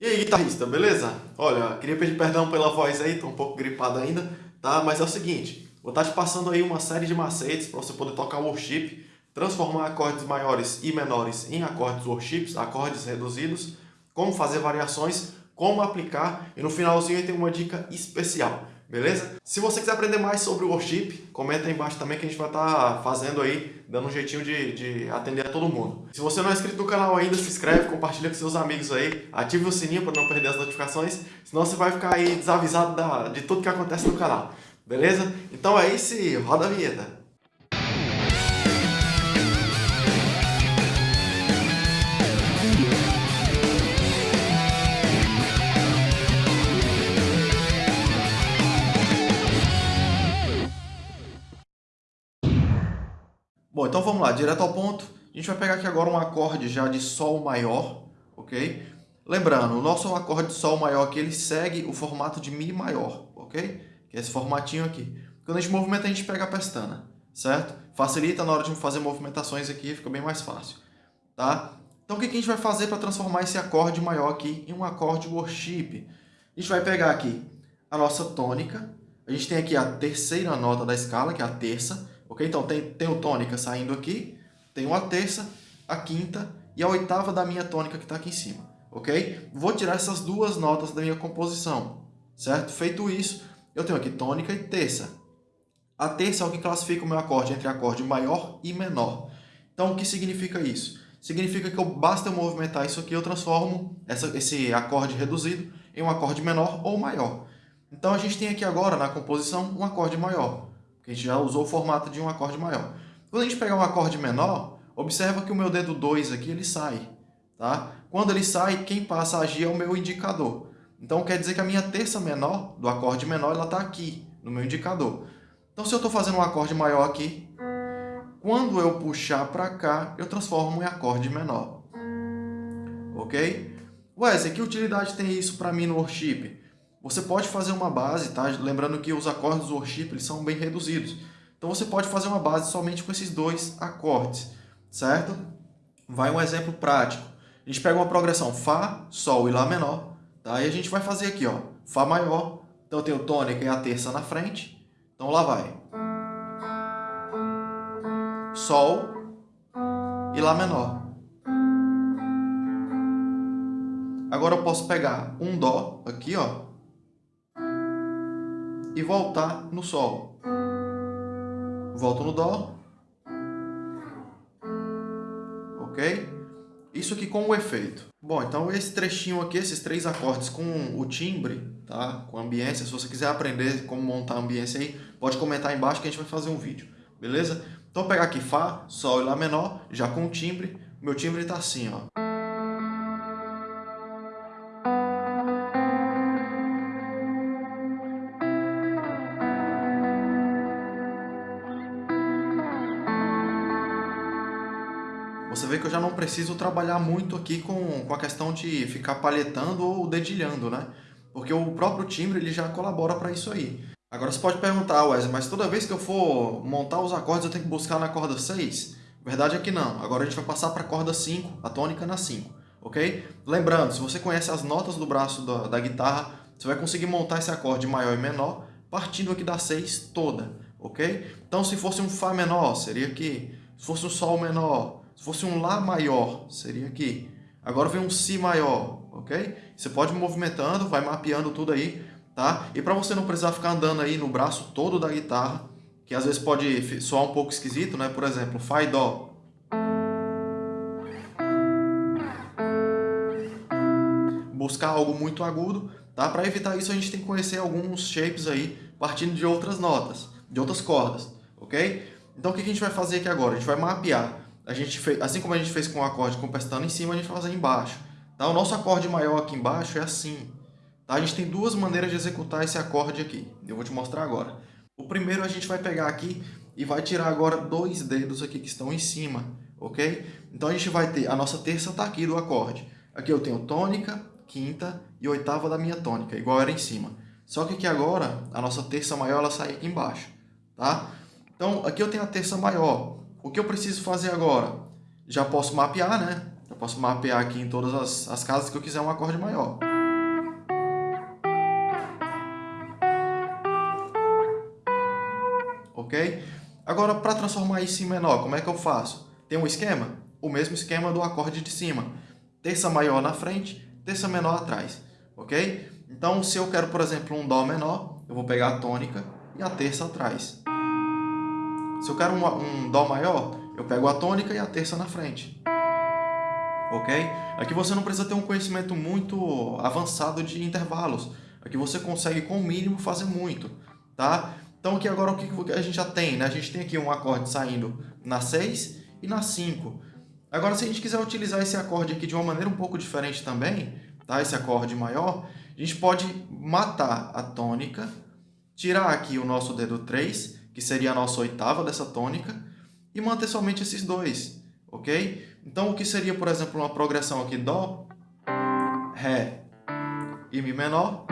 E aí, guitarrista, beleza? Olha, queria pedir perdão pela voz aí, tô um pouco gripado ainda, tá? Mas é o seguinte, vou estar te passando aí uma série de macetes para você poder tocar worship, transformar acordes maiores e menores em acordes worships, acordes reduzidos, como fazer variações, como aplicar e no finalzinho tem uma dica especial beleza? Se você quiser aprender mais sobre o worship, comenta aí embaixo também que a gente vai estar tá fazendo aí, dando um jeitinho de, de atender a todo mundo. Se você não é inscrito no canal ainda, se inscreve, compartilha com seus amigos aí, ative o sininho para não perder as notificações, senão você vai ficar aí desavisado da, de tudo que acontece no canal, beleza? Então é isso e roda a vinheta! Bom, então vamos lá, direto ao ponto. A gente vai pegar aqui agora um acorde já de Sol maior, ok? Lembrando, o nosso acorde de Sol maior aqui, ele segue o formato de Mi maior, ok? Que é esse formatinho aqui. Quando a gente movimenta, a gente pega a pestana, certo? Facilita na hora de fazer movimentações aqui, fica bem mais fácil, tá? Então o que a gente vai fazer para transformar esse acorde maior aqui em um acorde worship? A gente vai pegar aqui a nossa tônica, a gente tem aqui a terceira nota da escala, que é a terça, Ok? Então, tem, tem o tônica saindo aqui, tem a terça, a quinta e a oitava da minha tônica que está aqui em cima. Ok? Vou tirar essas duas notas da minha composição, certo? Feito isso, eu tenho aqui tônica e terça. A terça é o que classifica o meu acorde entre acorde maior e menor. Então, o que significa isso? Significa que eu, basta eu movimentar isso aqui, eu transformo essa, esse acorde reduzido em um acorde menor ou maior. Então, a gente tem aqui agora, na composição, um acorde maior a gente já usou o formato de um acorde maior. Quando a gente pegar um acorde menor, observa que o meu dedo 2 aqui ele sai. Tá? Quando ele sai, quem passa a agir é o meu indicador. Então quer dizer que a minha terça menor, do acorde menor, ela está aqui, no meu indicador. Então se eu estou fazendo um acorde maior aqui, quando eu puxar para cá, eu transformo em acorde menor. Ok? Wesley, que utilidade tem isso para mim no worship? Você pode fazer uma base, tá? Lembrando que os acordes do worship eles são bem reduzidos. Então você pode fazer uma base somente com esses dois acordes, certo? Vai um exemplo prático. A gente pega uma progressão Fá, Sol e Lá menor, tá? E a gente vai fazer aqui, ó, Fá maior. Então eu tenho tônica e a terça na frente. Então lá vai. Sol e Lá menor. Agora eu posso pegar um Dó aqui, ó, e voltar no Sol. Volto no Dó. Ok? Isso aqui com o efeito. Bom, então esse trechinho aqui, esses três acordes com o timbre, tá? Com a ambiência, se você quiser aprender como montar a ambiência aí, pode comentar aí embaixo que a gente vai fazer um vídeo, beleza? Então pegar aqui Fá, Sol e Lá menor, já com o timbre. Meu timbre está assim, ó. Você vê que eu já não preciso trabalhar muito aqui com, com a questão de ficar palhetando ou dedilhando, né? Porque o próprio timbre ele já colabora para isso aí. Agora você pode perguntar, Wesley, mas toda vez que eu for montar os acordes eu tenho que buscar na corda 6? Verdade é que não. Agora a gente vai passar para a corda 5, a tônica na 5, ok? Lembrando, se você conhece as notas do braço da, da guitarra, você vai conseguir montar esse acorde maior e menor partindo aqui da 6 toda, ok? Então se fosse um Fá menor, seria aqui. Se fosse um Sol menor, se fosse um Lá maior, seria aqui. Agora vem um Si maior, ok? Você pode ir movimentando, vai mapeando tudo aí, tá? E para você não precisar ficar andando aí no braço todo da guitarra, que às vezes pode soar um pouco esquisito, né? Por exemplo, Fá e Dó. Buscar algo muito agudo, tá? Para evitar isso a gente tem que conhecer alguns shapes aí, partindo de outras notas, de outras cordas, ok? Então o que a gente vai fazer aqui agora? A gente vai mapear a gente fez, assim como a gente fez com o acorde com pestana em cima, a gente vai fazer embaixo. Tá? O nosso acorde maior aqui embaixo é assim. Tá? A gente tem duas maneiras de executar esse acorde aqui. Eu vou te mostrar agora. O primeiro a gente vai pegar aqui e vai tirar agora dois dedos aqui que estão em cima, ok? Então a gente vai ter, a nossa terça está aqui do acorde. Aqui eu tenho tônica, quinta e oitava da minha tônica, igual era em cima. Só que aqui agora, a nossa terça maior ela sai aqui embaixo, tá? Então aqui eu tenho a terça maior o que eu preciso fazer agora? Já posso mapear, né? Eu posso mapear aqui em todas as, as casas que eu quiser um acorde maior. Ok? Agora, para transformar isso em menor, como é que eu faço? Tem um esquema? O mesmo esquema do acorde de cima. Terça maior na frente, terça menor atrás. Ok? Então, se eu quero, por exemplo, um Dó menor, eu vou pegar a tônica e a terça atrás. Se eu quero um, um Dó maior, eu pego a tônica e a terça na frente. Ok? Aqui você não precisa ter um conhecimento muito avançado de intervalos. Aqui você consegue, com o mínimo, fazer muito. Tá? Então aqui agora o que a gente já tem? Né? A gente tem aqui um acorde saindo na 6 e na 5. Agora, se a gente quiser utilizar esse acorde aqui de uma maneira um pouco diferente também, tá? esse acorde maior, a gente pode matar a tônica, tirar aqui o nosso dedo 3, que seria a nossa oitava dessa tônica, e manter somente esses dois, ok? Então, o que seria, por exemplo, uma progressão aqui Dó, Ré e Mi menor,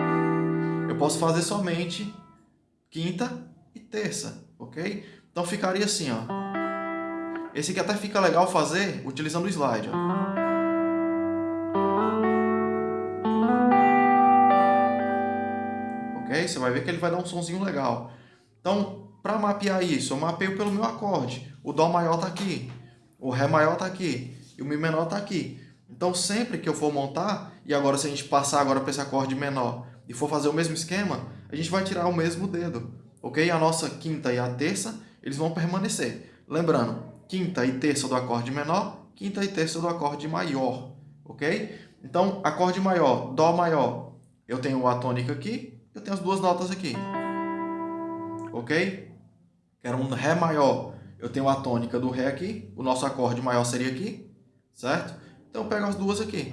eu posso fazer somente quinta e terça, ok? Então, ficaria assim, ó. Esse aqui até fica legal fazer utilizando o slide, ó. você vai ver que ele vai dar um sonzinho legal. Então, para mapear isso, eu mapeio pelo meu acorde. O Dó maior está aqui, o Ré maior está aqui e o Mi menor está aqui. Então, sempre que eu for montar, e agora se a gente passar agora para esse acorde menor e for fazer o mesmo esquema, a gente vai tirar o mesmo dedo, ok? A nossa quinta e a terça, eles vão permanecer. Lembrando, quinta e terça do acorde menor, quinta e terça do acorde maior, ok? Então, acorde maior, Dó maior, eu tenho a tônica aqui, eu tenho as duas notas aqui. Ok? Quero um Ré maior. Eu tenho a tônica do Ré aqui. O nosso acorde maior seria aqui. Certo? Então eu pego as duas aqui.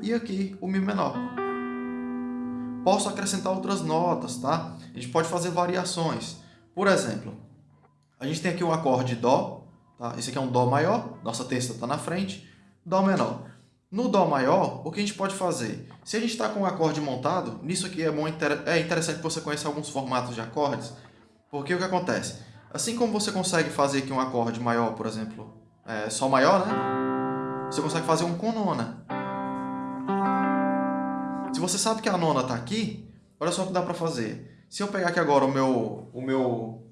E aqui o Mi menor. Posso acrescentar outras notas, tá? A gente pode fazer variações. Por exemplo, a gente tem aqui o acorde Dó. Tá? Esse aqui é um Dó maior. Nossa terça está na frente. Dó menor. No Dó maior, o que a gente pode fazer? Se a gente está com um acorde montado, nisso aqui é, bom, é interessante que você conheça alguns formatos de acordes, porque o que acontece? Assim como você consegue fazer aqui um acorde maior, por exemplo, é, Sol maior, né? Você consegue fazer um com nona. Se você sabe que a nona está aqui, olha só o que dá para fazer. Se eu pegar aqui agora o meu, o meu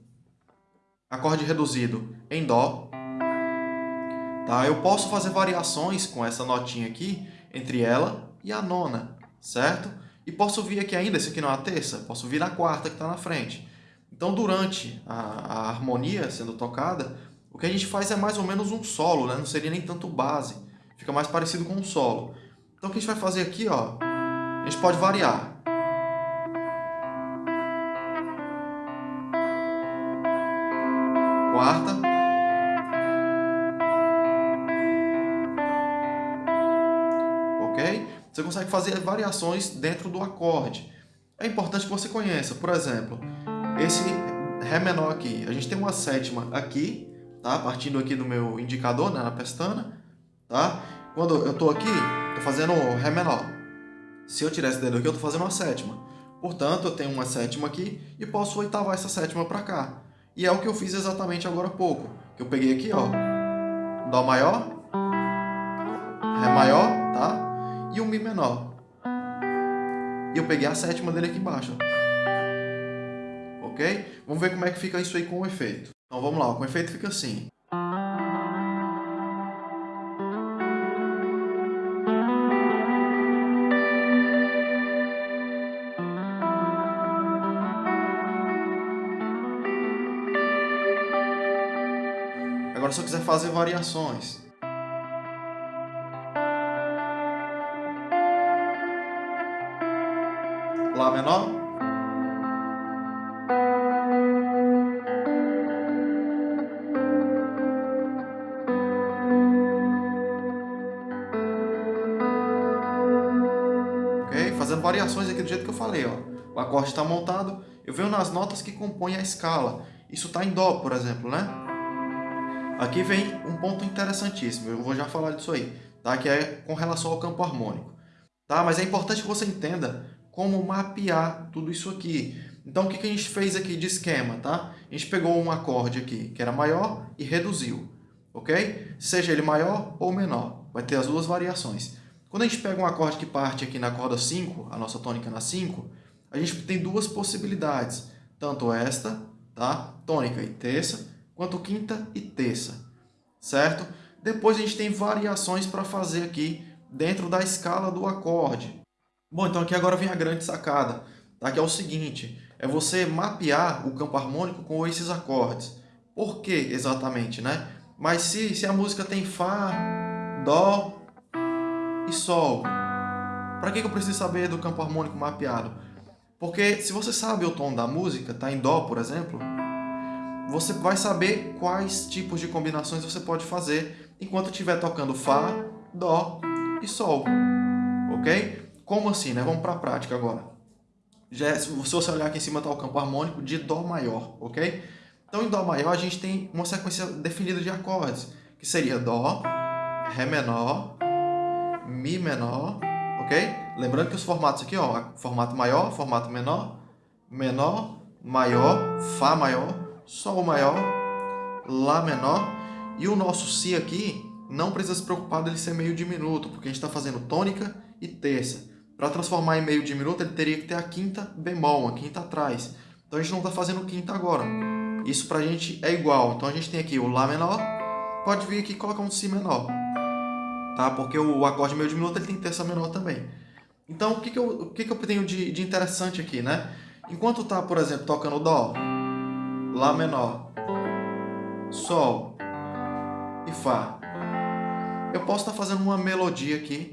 acorde reduzido em Dó, Tá? Eu posso fazer variações com essa notinha aqui entre ela e a nona, certo? E posso vir aqui ainda, esse aqui não é a terça, posso vir na quarta que está na frente. Então, durante a, a, harmonia sendo tocada, o que a gente faz é mais ou menos um solo, né? não seria nem tanto base, fica mais parecido com um solo. Então, o que a gente vai fazer aqui, ó, a gente pode variar. Quarta, Você consegue fazer variações dentro do acorde. É importante que você conheça, por exemplo, esse Ré menor aqui. A gente tem uma sétima aqui, tá? partindo aqui do meu indicador, né? na pestana. Tá? Quando eu estou aqui, estou fazendo Ré menor. Se eu tirar esse dedo aqui, eu estou fazendo uma sétima. Portanto, eu tenho uma sétima aqui e posso oitavar essa sétima para cá. E é o que eu fiz exatamente agora há pouco. Eu peguei aqui, ó, Dó maior, Ré maior, tá? e um Mi menor. E eu peguei a sétima dele aqui embaixo. Ok? Vamos ver como é que fica isso aí com o efeito. Então vamos lá, com o efeito fica assim. Agora se eu quiser fazer variações, Lá menor. Jeito que eu falei, ó. O acorde está montado, eu venho nas notas que compõem a escala. Isso está em Dó, por exemplo, né? Aqui vem um ponto interessantíssimo, eu vou já falar disso aí, tá? que é com relação ao campo harmônico. Tá? Mas é importante que você entenda como mapear tudo isso aqui. Então, o que a gente fez aqui de esquema, tá? A gente pegou um acorde aqui que era maior e reduziu, ok? Seja ele maior ou menor, vai ter as duas variações. Quando a gente pega um acorde que parte aqui na corda 5, a nossa tônica na 5, a gente tem duas possibilidades, tanto esta tá? Tônica e terça, quanto quinta e terça, certo? Depois a gente tem variações para fazer aqui dentro da escala do acorde. Bom, então aqui agora vem a grande sacada, tá? que é o seguinte, é você mapear o campo harmônico com esses acordes. Por que exatamente, né? Mas se, se a música tem Fá, Dó e Sol, para que, eu preciso saber do campo harmônico mapeado? Porque se você sabe o tom da música, tá em Dó, por exemplo, você vai saber quais tipos de combinações você pode fazer enquanto estiver tocando Fá, Dó e Sol. Ok? Como assim, né? Vamos para a prática agora. Já é, se você olhar aqui em cima está o campo harmônico de Dó maior, ok? Então em Dó maior a gente tem uma sequência definida de acordes, que seria Dó, Ré menor, Mi menor, ok? Lembrando que os formatos aqui, ó, formato maior, formato menor, menor, maior, Fá maior, Sol maior, Lá menor, e o nosso Si aqui não precisa se preocupar dele ser meio diminuto, porque a gente está fazendo tônica e terça. Para transformar em meio diminuto, ele teria que ter a quinta bemol, uma quinta atrás. Então a gente não está fazendo quinta agora. Isso para a gente é igual. Então a gente tem aqui o Lá menor, pode vir aqui e colocar um Si menor. Tá? Porque o acorde meio diminuto ele tem terça menor também. Então o que, que, eu, o que, que eu tenho de, de interessante aqui, né? Enquanto está, por exemplo, tocando Dó, Lá menor, Sol e Fá, eu posso estar tá fazendo uma melodia aqui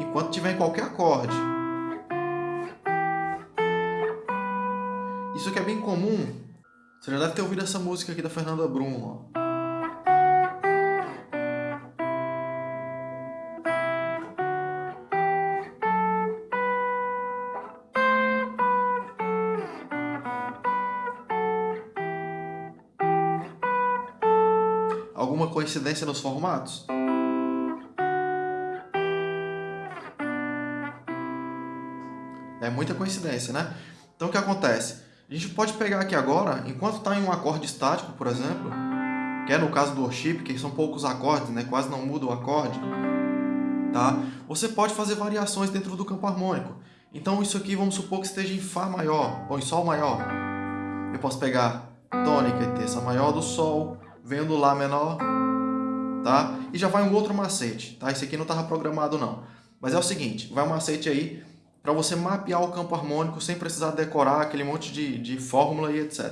enquanto tiver em qualquer acorde. Isso aqui é bem comum. Você já deve ter ouvido essa música aqui da Fernanda Brum. Ó. Alguma coincidência nos formatos? É muita coincidência, né? Então o que acontece? A gente pode pegar aqui agora, enquanto está em um acorde estático, por exemplo, que é no caso do worship, que são poucos acordes, né? quase não muda o acorde, tá? você pode fazer variações dentro do campo harmônico. Então isso aqui, vamos supor que esteja em Fá maior, ou em Sol maior. Eu posso pegar tônica e terça maior do Sol, venho do Lá menor, tá? E já vai um outro macete, tá? Esse aqui não estava programado não. Mas é o seguinte, vai um macete aí para você mapear o campo harmônico sem precisar decorar aquele monte de, de fórmula e etc.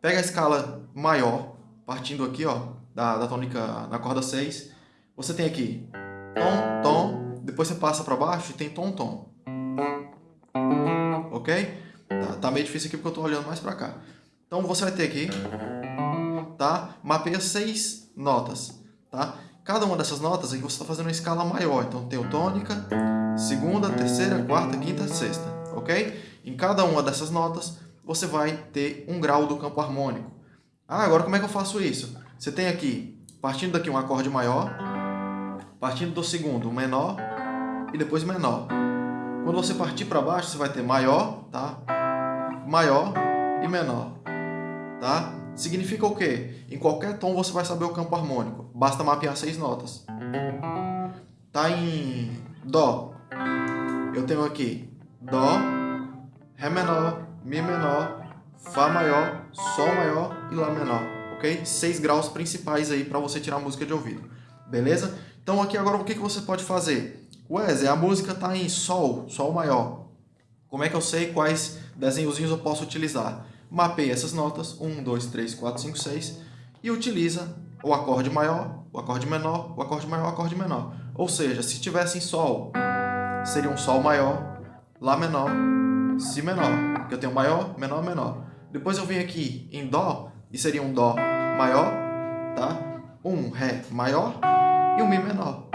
Pega a escala maior, partindo aqui ó, da, da tônica na corda 6. Você tem aqui tom, tom, depois você passa para baixo e tem tom, tom. Ok? Tá, tá meio difícil aqui porque eu estou olhando mais para cá. Então você vai ter aqui, tá? Mapeia seis notas, tá? Cada uma dessas notas aqui você está fazendo uma escala maior. Então tem o tônica, segunda, terceira, quarta, quinta, sexta, ok? Em cada uma dessas notas você vai ter um grau do campo harmônico. Ah, agora como é que eu faço isso? Você tem aqui, partindo daqui um acorde maior, partindo do segundo menor e depois menor. Quando você partir para baixo, você vai ter maior, tá? Maior e menor, tá? Significa o quê? Em qualquer tom você vai saber o campo harmônico. Basta mapear seis notas. Tá em Dó. Eu tenho aqui Dó, Ré menor, Mi menor, Fá maior, Sol maior e Lá menor. Ok? Seis graus principais aí para você tirar a música de ouvido. Beleza? Então aqui agora o que, que você pode fazer? Zé, a música está em Sol, Sol maior. Como é que eu sei quais desenhozinhos eu posso utilizar? Mapeia essas notas, 1, 2, 3, 4, 5, 6, e utiliza o acorde maior, o acorde menor, o acorde maior, o acorde menor. Ou seja, se tivesse em Sol, seria um Sol maior, Lá menor, Si menor, porque eu tenho maior, menor, menor. Depois eu venho aqui em Dó, e seria um Dó maior, tá? um Ré maior e um Mi menor.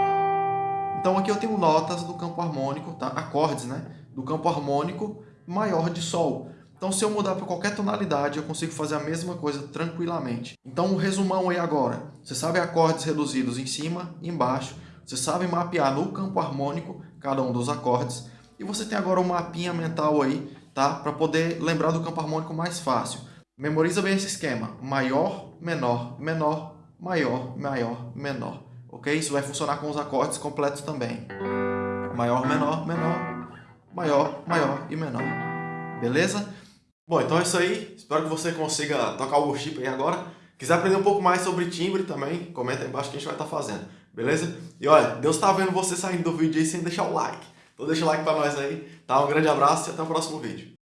Então aqui eu tenho notas do campo harmônico, tá? acordes né? do campo harmônico maior de Sol. Então, se eu mudar para qualquer tonalidade, eu consigo fazer a mesma coisa tranquilamente. Então, um resumão aí agora. Você sabe acordes reduzidos em cima e embaixo. Você sabe mapear no campo harmônico cada um dos acordes. E você tem agora um mapinha mental aí, tá? Para poder lembrar do campo harmônico mais fácil. Memoriza bem esse esquema. Maior, menor, menor, maior, maior, menor. Ok? Isso vai funcionar com os acordes completos também. Maior, menor, menor, maior, maior e menor. Beleza? Bom, então é isso aí. Espero que você consiga tocar o worship aí agora. Quiser aprender um pouco mais sobre timbre também, comenta aí embaixo que a gente vai estar fazendo. Beleza? E olha, Deus está vendo você saindo do vídeo aí sem deixar o like. Então deixa o like para nós aí. Tá? Um grande abraço e até o próximo vídeo.